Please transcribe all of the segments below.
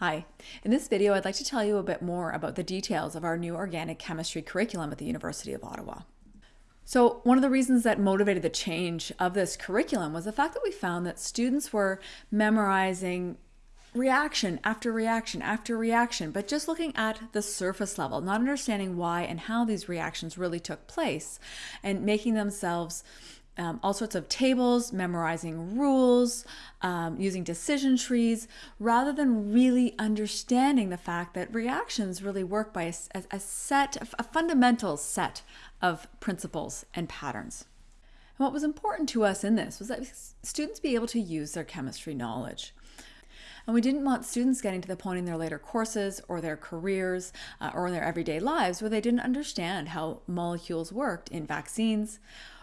Hi. In this video, I'd like to tell you a bit more about the details of our new organic chemistry curriculum at the University of Ottawa. So one of the reasons that motivated the change of this curriculum was the fact that we found that students were memorizing reaction after reaction after reaction, but just looking at the surface level, not understanding why and how these reactions really took place, and making themselves um, all sorts of tables, memorizing rules, um, using decision trees, rather than really understanding the fact that reactions really work by a, a set, a fundamental set of principles and patterns. And what was important to us in this was that students be able to use their chemistry knowledge. And we didn't want students getting to the point in their later courses or their careers uh, or in their everyday lives where they didn't understand how molecules worked in vaccines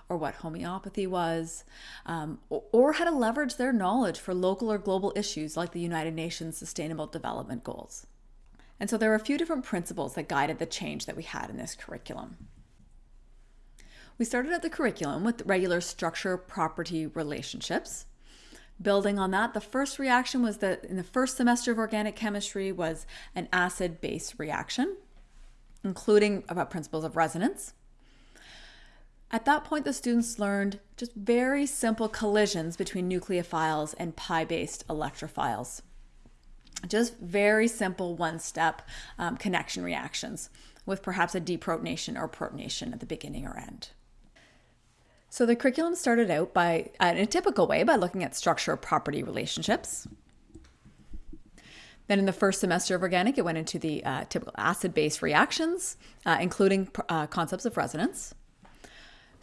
or what homeopathy was, um, or, how to leverage their knowledge for local or global issues like the United Nations Sustainable Development Goals. And so there are a few different principles that guided the change that we had in this curriculum. We started out the curriculum with regular structure property relationships. Building on that, the first reaction was that in the first semester of organic chemistry was an acid-base reaction, including about principles of resonance. At that point, the students learned just very simple collisions between nucleophiles and pi-based electrophiles. Just very simple one-step um, connection reactions with perhaps a deprotonation or protonation at the beginning or end. So the curriculum started out by, in a typical way, by looking at structure property relationships. Then in the first semester of organic, it went into the uh, typical acid-base reactions, uh, including uh, concepts of resonance.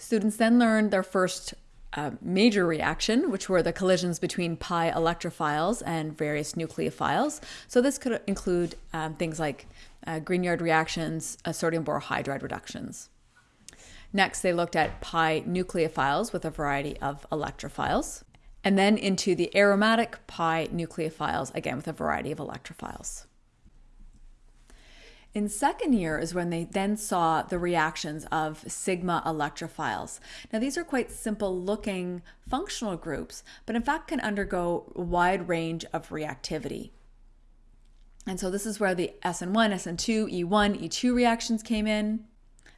Students then learned their first uh, major reaction, which were the collisions between pi electrophiles and various nucleophiles. So this could include um, things like uh, Grignard reactions, uh, sodium borohydride reductions. Next, they looked at pi nucleophiles with a variety of electrophiles, and then into the aromatic pi nucleophiles, again with a variety of electrophiles. In second year is when they then saw the reactions of sigma electrophiles. Now these are quite simple looking functional groups, but in fact can undergo a wide range of reactivity. And so this is where the SN1, SN2, E1, E2 reactions came in,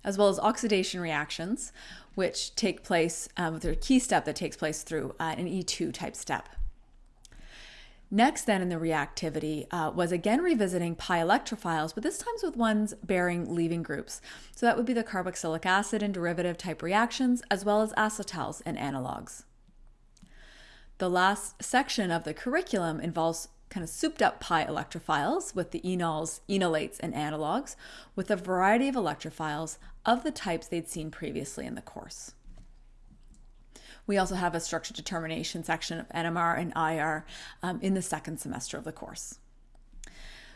as well as oxidation reactions, which take place um, with a key step that takes place through uh, an E2 type step. Next then in the reactivity uh, was again revisiting pi electrophiles, but this time with ones bearing leaving groups. So that would be the carboxylic acid and derivative type reactions, as well as acetals and analogs. The last section of the curriculum involves kind of souped up pi electrophiles with the enols, enolates, and analogs with a variety of electrophiles of the types they'd seen previously in the course. We also have a structure determination section of NMR and IR um, in the second semester of the course.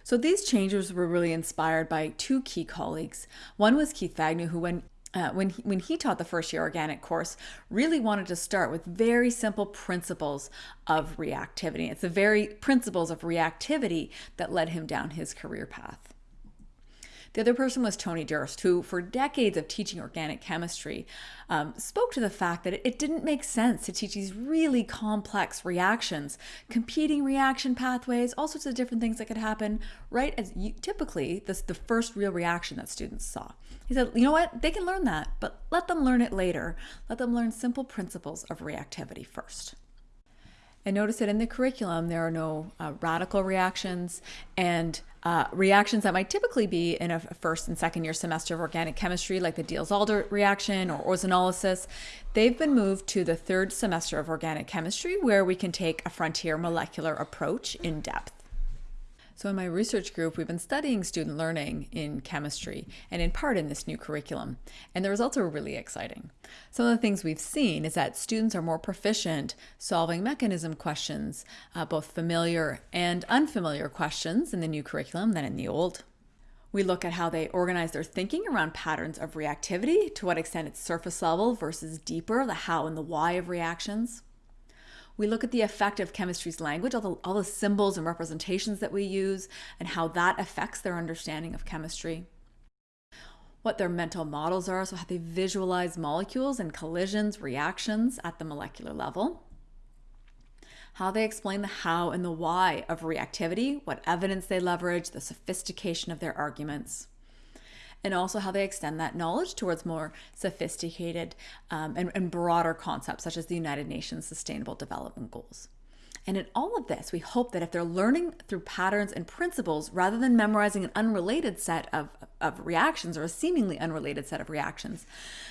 So these changes were really inspired by two key colleagues. One was Keith Fagnou, who when uh, when, he, when he taught the first year organic course, really wanted to start with very simple principles of reactivity. It's the very principles of reactivity that led him down his career path. The other person was Tony Durst, who for decades of teaching organic chemistry um, spoke to the fact that it didn't make sense to teach these really complex reactions, competing reaction pathways, all sorts of different things that could happen right as you, typically this the first real reaction that students saw. He said, you know what, they can learn that, but let them learn it later. Let them learn simple principles of reactivity first. And notice that in the curriculum, there are no uh, radical reactions and uh, reactions that might typically be in a first and second year semester of organic chemistry, like the Diels-Alder reaction or ozonolysis. They've been moved to the third semester of organic chemistry, where we can take a frontier molecular approach in depth. So in my research group, we've been studying student learning in chemistry and in part in this new curriculum. And the results are really exciting. Some of the things we've seen is that students are more proficient solving mechanism questions, uh, both familiar and unfamiliar questions in the new curriculum than in the old. We look at how they organize their thinking around patterns of reactivity, to what extent it's surface level versus deeper, the how and the why of reactions. We look at the effect of chemistry's language, all the, all the symbols and representations that we use, and how that affects their understanding of chemistry. What their mental models are, so how they visualize molecules and collisions, reactions at the molecular level. how they explain the how and the why of reactivity, what evidence they leverage, the sophistication of their arguments and also how they extend that knowledge towards more sophisticated um, and, and broader concepts such as the United Nations Sustainable Development Goals. And in all of this, we hope that if they're learning through patterns and principles rather than memorizing an unrelated set of, of reactions or a seemingly unrelated set of reactions,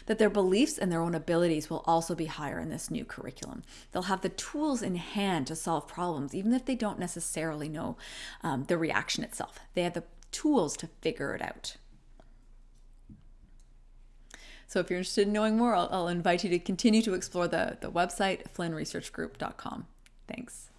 that their beliefs and their own abilities will also be higher in this new curriculum. They'll have the tools in hand to solve problems, even if they don't necessarily know um, the reaction itself. They have the tools to figure it out. So if you're interested in knowing more, I'll, I'll invite you to continue to explore the, the website, flynnresearchgroup.com. Thanks.